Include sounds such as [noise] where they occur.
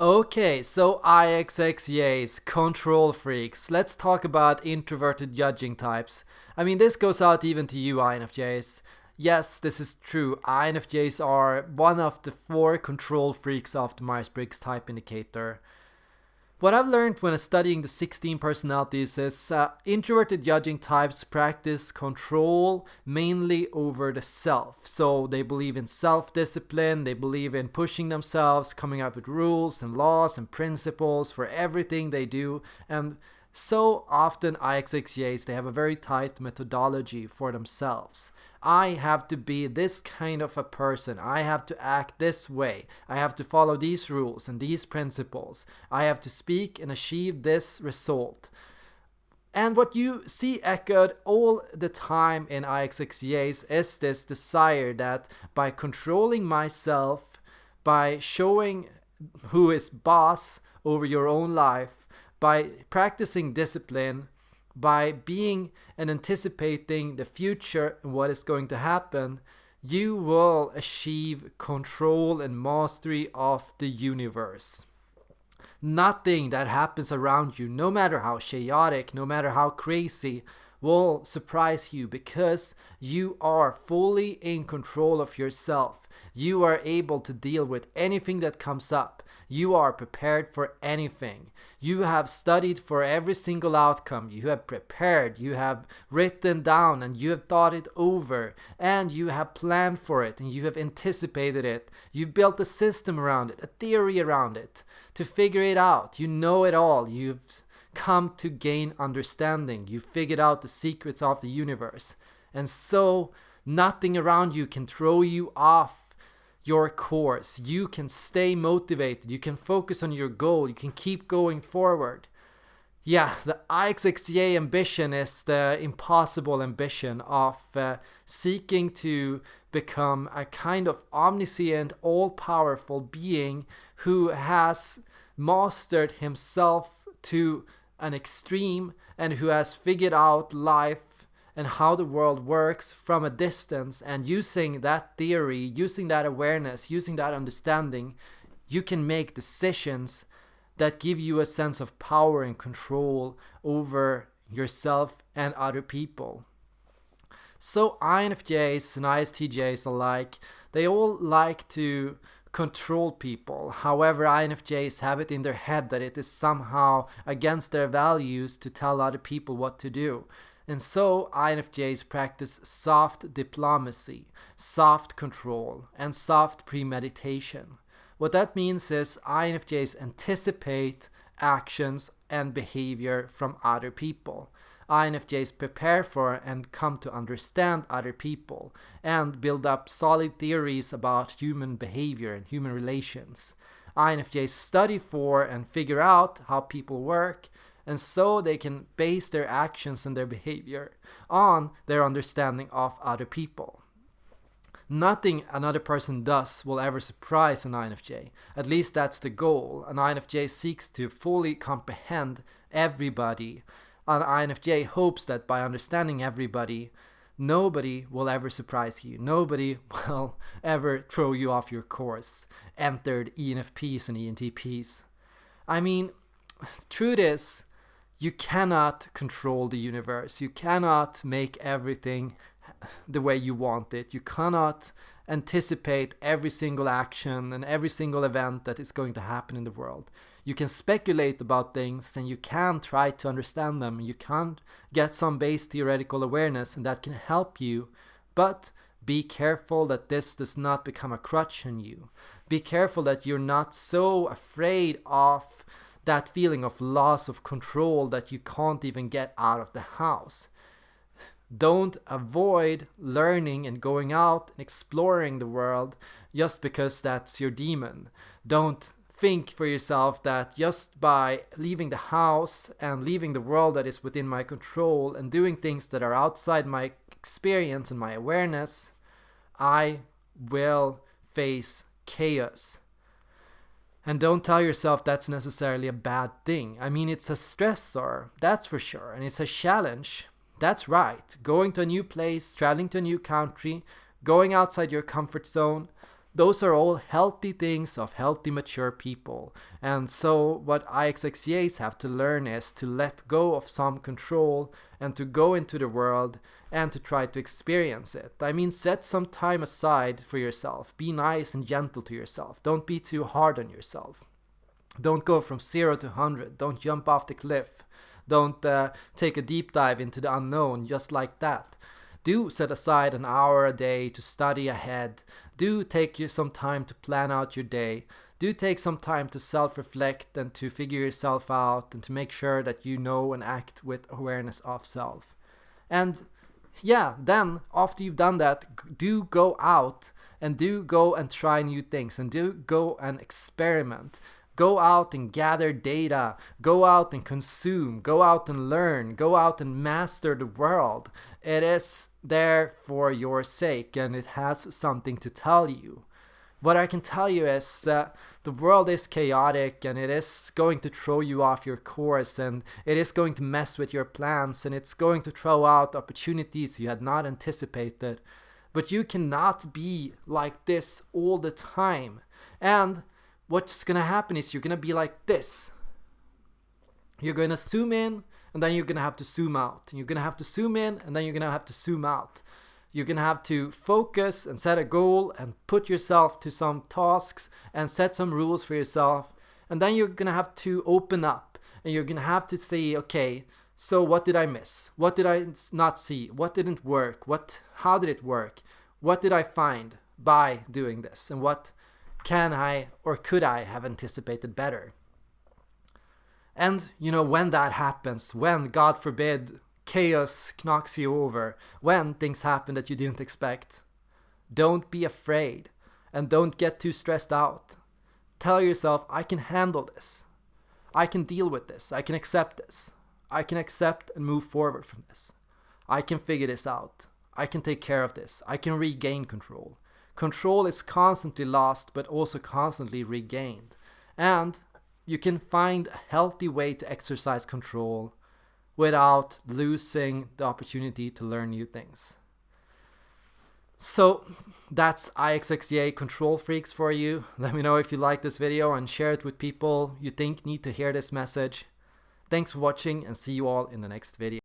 Okay, so IXXJs, control freaks. Let's talk about introverted judging types. I mean, this goes out even to you, INFJs. Yes, this is true. INFJs are one of the four control freaks of the Myers-Briggs type indicator. What I've learned when studying the 16 personalities is uh, introverted judging types practice control mainly over the self. So they believe in self-discipline, they believe in pushing themselves, coming up with rules and laws and principles for everything they do. And so often IXXJs, they have a very tight methodology for themselves. I have to be this kind of a person. I have to act this way. I have to follow these rules and these principles. I have to speak and achieve this result. And what you see echoed all the time in IXXJs is this desire that by controlling myself, by showing who is boss over your own life, by practicing discipline, by being and anticipating the future and what is going to happen, you will achieve control and mastery of the universe. Nothing that happens around you, no matter how chaotic, no matter how crazy, will surprise you because you are fully in control of yourself. You are able to deal with anything that comes up. You are prepared for anything. You have studied for every single outcome. You have prepared. You have written down and you have thought it over and you have planned for it and you have anticipated it. You've built a system around it, a theory around it to figure it out. You know it all. You've come to gain understanding. You figured out the secrets of the universe. And so nothing around you can throw you off your course. You can stay motivated. You can focus on your goal. You can keep going forward. Yeah, the IXXJ ambition is the impossible ambition of uh, seeking to become a kind of omniscient, all powerful being who has mastered himself to an extreme and who has figured out life and how the world works from a distance and using that theory, using that awareness, using that understanding, you can make decisions that give you a sense of power and control over yourself and other people. So INFJs and ISTJs alike, they all like to control people. However, INFJs have it in their head that it is somehow against their values to tell other people what to do. And so INFJs practice soft diplomacy, soft control, and soft premeditation. What that means is INFJs anticipate actions and behavior from other people. INFJs prepare for and come to understand other people and build up solid theories about human behavior and human relations. INFJs study for and figure out how people work and so they can base their actions and their behavior on their understanding of other people. Nothing another person does will ever surprise an INFJ. At least that's the goal. An INFJ seeks to fully comprehend everybody. An INFJ hopes that by understanding everybody, nobody will ever surprise you. Nobody [laughs] will ever throw you off your course. Entered ENFPs and ENTPs. I mean, [sighs] truth is, you cannot control the universe. You cannot make everything the way you want it. You cannot anticipate every single action and every single event that is going to happen in the world. You can speculate about things and you can try to understand them. You can get some base theoretical awareness and that can help you. But be careful that this does not become a crutch on you. Be careful that you're not so afraid of that feeling of loss of control that you can't even get out of the house. Don't avoid learning and going out and exploring the world just because that's your demon. Don't think for yourself that just by leaving the house and leaving the world that is within my control and doing things that are outside my experience and my awareness, I will face chaos. And don't tell yourself that's necessarily a bad thing. I mean, it's a stressor, that's for sure, and it's a challenge. That's right. Going to a new place, traveling to a new country, going outside your comfort zone, those are all healthy things of healthy mature people. And so what IXXJs have to learn is to let go of some control and to go into the world and to try to experience it. I mean set some time aside for yourself. Be nice and gentle to yourself. Don't be too hard on yourself. Don't go from 0 to 100 don't jump off the cliff don't uh, take a deep dive into the unknown just like that do set aside an hour a day to study ahead. Do take you some time to plan out your day. Do take some time to self-reflect and to figure yourself out and to make sure that you know and act with awareness of self. And yeah, then after you've done that, do go out and do go and try new things and do go and experiment. Go out and gather data. Go out and consume. Go out and learn. Go out and master the world. It is there for your sake and it has something to tell you. What I can tell you is that the world is chaotic and it is going to throw you off your course and it is going to mess with your plans and it's going to throw out opportunities you had not anticipated. But you cannot be like this all the time. And what's gonna happen is you're gonna be like this. You're gonna zoom in and then you're gonna have to zoom out. You're gonna have to zoom in and then you're gonna have to zoom out. You're gonna have to focus and set a goal and put yourself to some tasks and set some rules for yourself. And then you're gonna have to open up and you're gonna have to say, okay, so what did I miss? What did I not see? What didn't work? What how did it work? What did I find by doing this? And what can I or could I have anticipated better? And, you know, when that happens, when, God forbid, chaos knocks you over, when things happen that you didn't expect, don't be afraid and don't get too stressed out. Tell yourself, I can handle this. I can deal with this. I can accept this. I can accept and move forward from this. I can figure this out. I can take care of this. I can regain control. Control is constantly lost but also constantly regained. And you can find a healthy way to exercise control without losing the opportunity to learn new things. So that's IXXJ Control Freaks for you. [laughs] Let me know if you like this video and share it with people you think need to hear this message. Thanks for watching and see you all in the next video.